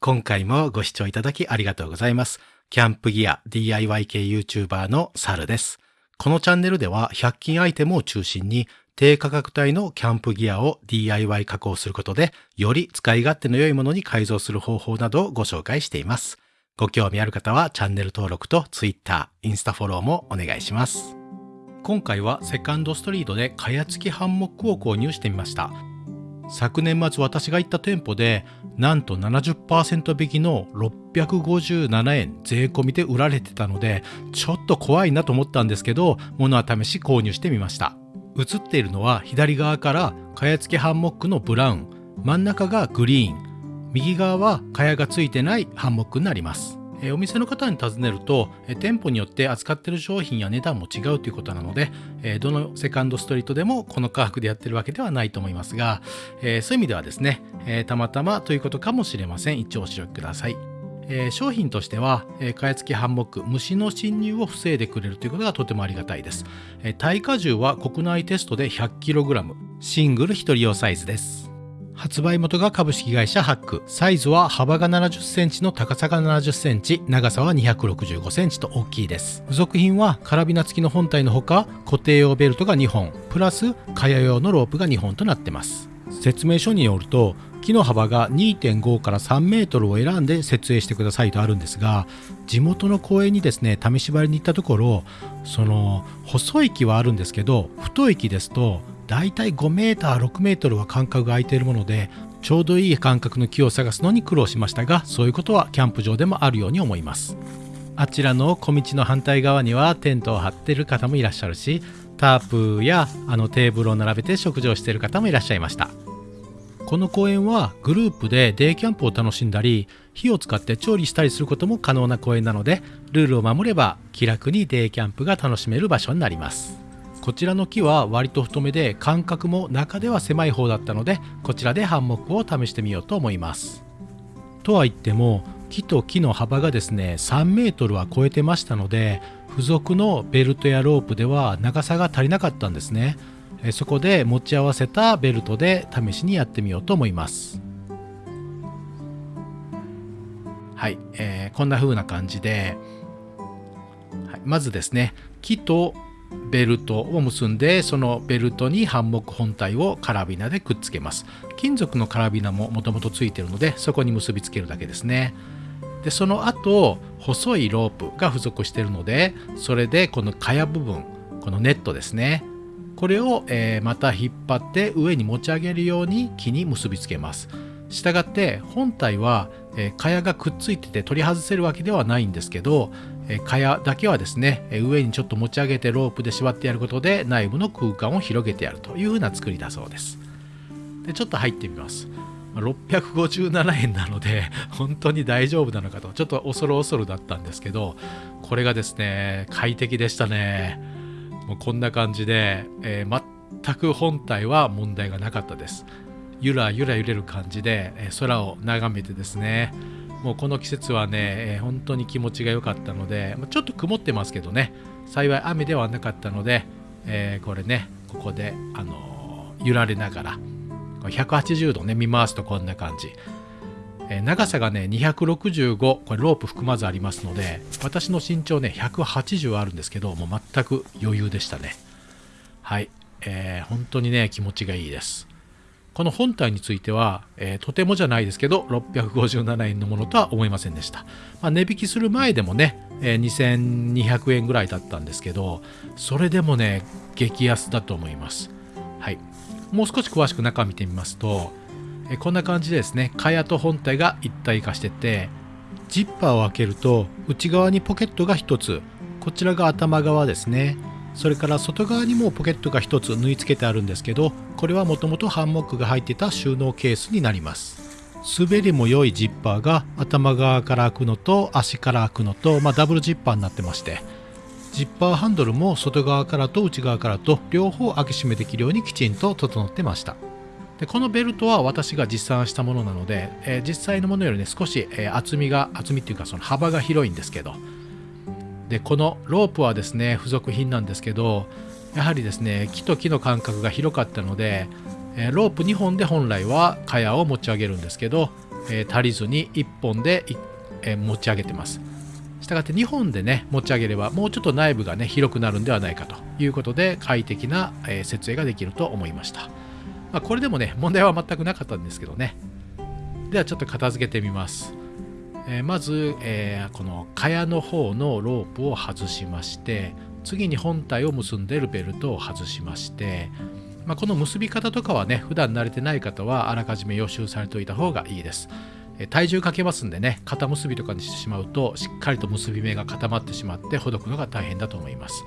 今回もご視聴いただきありがとうございます。キャンプギア DIY 系 YouTuber のサルです。このチャンネルでは100均アイテムを中心に低価格帯のキャンプギアを DIY 加工することでより使い勝手の良いものに改造する方法などをご紹介しています。ご興味ある方はチャンネル登録と Twitter、インスタフォローもお願いします。今回はセカンドストリートで蚊帳付きハンモックを購入してみました。昨年末私が行った店舗でなんと70%引きの657円税込みで売られてたのでちょっと怖いなと思ったんですけど物は試し購入してみました。映っているのは左側から蚊帳付きハンモックのブラウン。真ん中がグリーン。右側は蚊帳がついてないハンモックになります。えお店の方に尋ねると、え店舗によって扱ってる商品や値段も違うということなので、えどのセカンドストリートでもこの価格でやってるわけではないと思いますが、えそういう意味ではですね、えたまたまということかもしれません。一応お知りください。え商品としては、えー、蚊帳付きハンモック、虫の侵入を防いでくれるということがとてもありがたいです。え耐荷重は国内テストで 100kg、シングル1人用サイズです。発売元が株式会社ハック。サイズは幅が70センチの高さが70センチ、長さは265センチと大きいです。付属品はカラビナ付きの本体のほか、固定用ベルトが2本、プラス蚊帳用のロープが2本となってます。説明書によると、木の幅が2.5から3メートルを選んで設営してくださいとあるんですが、地元の公園にですね、試し張りに行ったところ、その細い木はあるんですけど、太い木ですと、だいたい5メーター、6メートルは間隔が空いているもので、ちょうどいい間隔の木を探すのに苦労しましたが、そういうことはキャンプ場でもあるように思います。あちらの小道の反対側にはテントを張ってる方もいらっしゃるし、タープやあのテーブルを並べて食事をしている方もいらっしゃいました。この公園はグループでデイキャンプを楽しんだり火を使って調理したりすることも可能な公園なのでルールを守れば気楽にデイキャンプが楽しめる場所になりますこちらの木は割と太めで間隔も中では狭い方だったのでこちらでハンモックを試してみようと思います。とは言っても木と木の幅がですね3メートルは超えてましたので付属のベルトやロープでは長さが足りなかったんですね。そこで持ち合わせたベルトで試しにやってみようと思います。はい、えーこんな風な感じで、はいまずですね木とベルトを結んでそのベルトにハンモック本体をカラビナでくっつけます。金属のカラビナももともとついてるのでそこに結びつけるだけですね。でその後細いロープが付属してるのでそれでこの蚊帳部分このネットですね。これを、えーまた引っ張って上に持ち上げるように木に結びつけます。したがって本体は、えー、蚊帳がくっついてて取り外せるわけではないんですけど、え、蚊帳だけはですね、上にちょっと持ち上げてロープで縛ってやることで内部の空間を広げてやるというふうな作りだそうです。でちょっと入ってみます。657円なので 本当に大丈夫なのかとちょっと恐る恐るだったんですけどこれがですね快適でしたね。もうこんな感じで、えー全く本体は問題がなかったです。ゆらゆら揺れる感じで、空を眺めてですねもうこの季節はね、えー本当に気持ちが良かったのでちょっと曇ってますけどね。幸い雨ではなかったので、えーこれねここで、あのー揺られながら180度ね見回すとこんな感じ。えー長さがね265これロープ含まずありますので私の身長ね180あるんですけどもう全く余裕でしたね。はい、えー本当にね気持ちがいいです。この本体については、えーとてもじゃないですけど657円のものとは思いませんでした、まあ、値引きする前でもね、えー2200円ぐらいだったんですけどそれでもね激安だと思います。はい。もう少し詳しく中見てみますとえーこんな感じでですね蚊帳と本体が一体化しててジッパーを開けると内側にポケットが1つこちらが頭側ですね。それから外側にもポケットが1つ縫い付けてあるんですけどこれはもともとハンモックが入ってた収納ケースになります。滑りも良いジッパーが頭側から開くのと足から開くのと、まあ、ダブルジッパーになってましてジッパーハンドルも外側からと内側からと両方開け閉めできるようにきちんと整ってました。でこのベルトは私が実産したものなので、えー実際のものよりね少し、えー厚みが厚みっていうかその幅が広いんですけどでこのロープはですね付属品なんですけどやはりですね木と木の間隔が広かったので、ロープ2本で本来は蚊帳を持ち上げるんですけど、足りずに1本で、持ち上げてます。したがって2本でね持ち上げればもうちょっと内部がね広くなるんではないかということで快適な、設営ができると思いました、まあ、これでもね問題は全くなかったんですけどね。ではちょっと片付けてみます、えー、まず、えー、この蚊帳の方のロープを外しまして次に本体を結んでいるベルトを外しましてまあ、この結び方とかはね普段慣れてない方はあらかじめ予習されておいた方がいいです。体重かけますんでね肩結びとかにしてしまうとしっかりと結び目が固まってしまってほどくのが大変だと思います、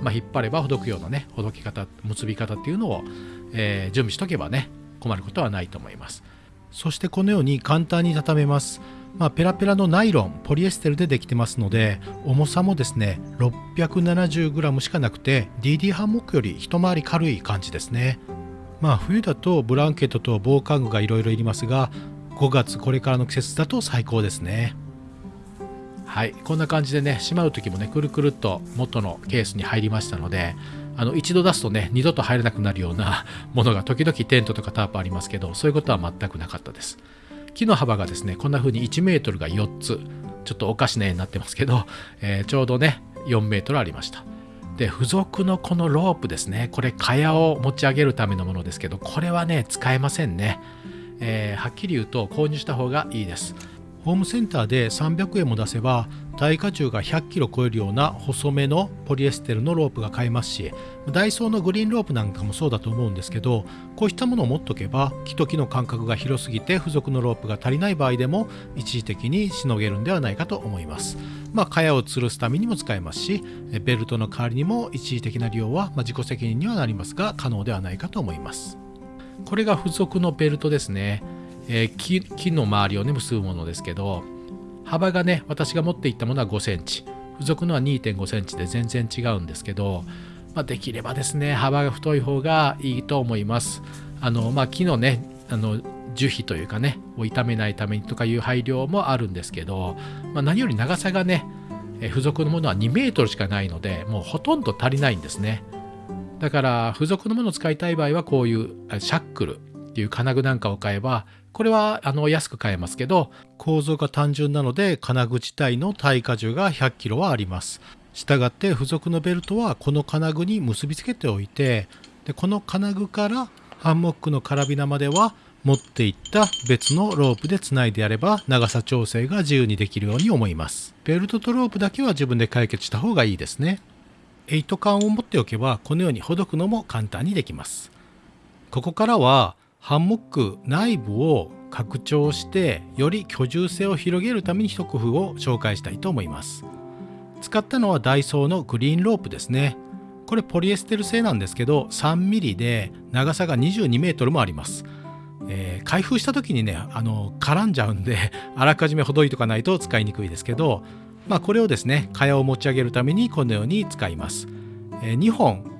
まあ、引っ張ればほどくようなねほどき方結び方っていうのを、えー、準備しとけばね困ることはないと思います。そしてこのように簡単に畳めます。まあ、ペラペラのナイロンポリエステルでできてますので重さもですね 670g しかなくて DD ハンモックより一回り軽い感じですね。まあ冬だとブランケットと防寒具がいろいろいりますが5月これからの季節だと最高ですね。はいこんな感じでねしまう時もねくるくるっと元のケースに入りましたのであの一度出すとね二度と入れなくなるようなものが時々テントとかタープありますけどそういうことは全くなかったです。木の幅がですねこんな風に1メートルが4つちょっとおかしな絵になってますけど、えー、ちょうどね4メートルありました。で付属のこのロープですねこれ蚊帳を持ち上げるためのものですけどこれはね使えませんね、えー、はっきり言うと購入した方がいいです。ホームセンターで300円も出せば耐荷重が100キロ超えるような細めのポリエステルのロープが買えますしダイソーのグリーンロープなんかもそうだと思うんですけどこうしたものを持っとけば木と木の間隔が広すぎて付属のロープが足りない場合でも一時的にしのげるんではないかと思います。まあ茅を吊るすためにも使えますしベルトの代わりにも一時的な利用は、ま自己責任にはなりますが可能ではないかと思います。これが付属のベルトですね。えー、木木の周りをね結ぶものですけど幅がね私が持っていったものは5センチ。付属のは2.5センチで全然違うんですけど、まあ、できればですね幅が太い方がいいと思います。あの、まあ、木のねあの樹皮というかねを傷めないためにとかいう配慮もあるんですけど、まあ、何より長さがね付属のものは2メートルしかないのでもうほとんど足りないんですね。だから付属のものを使いたい場合はこういうシャックルっていう金具なんかを買えばこれはあの安く買えますけど構造が単純なので金具自体の耐荷重が 100kg はあります。したがって付属のベルトはこの金具に結びつけておいてでこの金具からハンモックのカラビナまでは持っていった別のロープでつないでやれば長さ調整が自由にできるように思います。ベルトとロープだけは自分で解決した方がいいですね。8缶を持っておけばこのようにほどくのも簡単にできます。ここからはハンモック内部を拡張してより居住性を広げるために一工夫を紹介したいと思います。使ったのはダイソーのグリーンロープですね。これポリエステル製なんですけど 3mm で長さが 22m もあります、えー、開封した時にねあの絡んじゃうんで あらかじめほどいとかないと使いにくいですけどまあこれをですね蚊帳を持ち上げるためにこのように使います、えー、2本、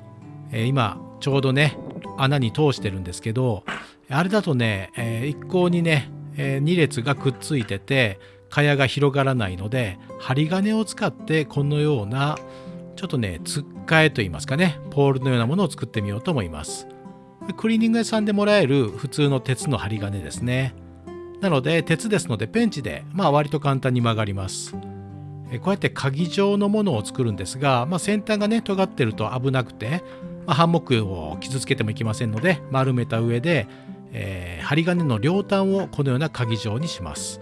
えー、今ちょうどね穴に通してるんですけどあれだとね、えー、一向にね、えー、2列がくっついてて蚊帳が広がらないので針金を使ってこのようなちょっとねつっかえといいますかねポールのようなものを作ってみようと思います。クリーニング屋さんでもらえる普通の鉄の針金ですね。なので鉄ですのでペンチでまあ割と簡単に曲がります。こうやって鍵状のものを作るんですが、まあ、先端がね尖ってると危なくて、まあ、ハンモックを傷つけてもいけませんので丸めた上でえー、針金の両端をこのような鍵状にします。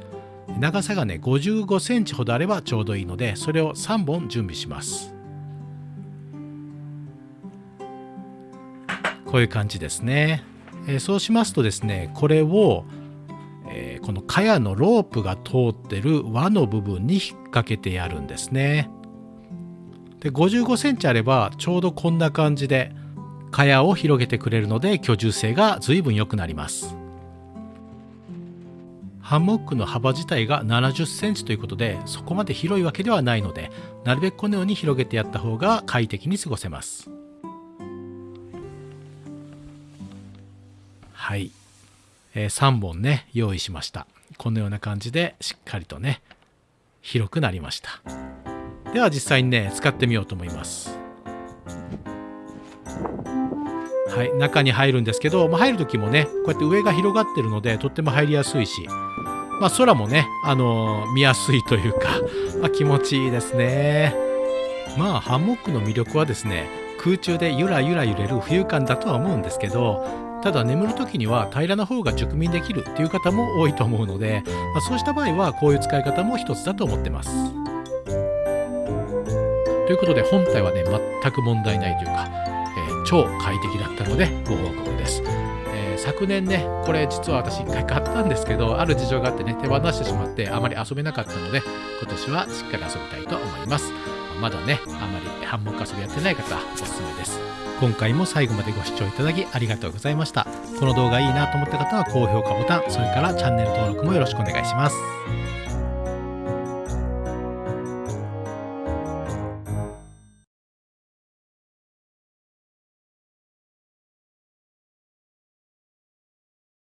長さがね55センチほどあればちょうどいいのでそれを3本準備します。こういう感じですね、えー、そうしますとですねこれを、えー、この茅のロープが通ってる輪の部分に引っ掛けてやるんですね。で55センチあればちょうどこんな感じで蚊帳を広げてくれるので居住性が随分良くなります。ハンモックの幅自体が70センチということでそこまで広いわけではないのでなるべくこのように広げてやった方が快適に過ごせます。はい、えー、3本ね用意しました。このような感じでしっかりとね広くなりました。では実際にね使ってみようと思います。はい、中に入るんですけど、まあ、入る時もねこうやって上が広がってるのでとっても入りやすいし、まあ、空もね、あのー見やすいというか、まあ、気持ちいいですね。まあハンモックの魅力はですね空中でゆらゆら揺れる浮遊感だとは思うんですけどただ眠る時には平らな方が熟眠できるっていう方も多いと思うので、まあ、そうした場合はこういう使い方も一つだと思ってます。ということで本体はね全く問題ないというか、超快適だったのでご報告です。えー昨年ねこれ実は私一回買ったんですけどある事情があってね手放してしまってあまり遊べなかったので今年はしっかり遊びたいと思います。まだね、あまりハンモック遊びやってない方おすすめです。今回も最後までご視聴いただきありがとうございました。この動画いいなと思った方は高評価ボタン、それからチャンネル登録もよろしくお願いします。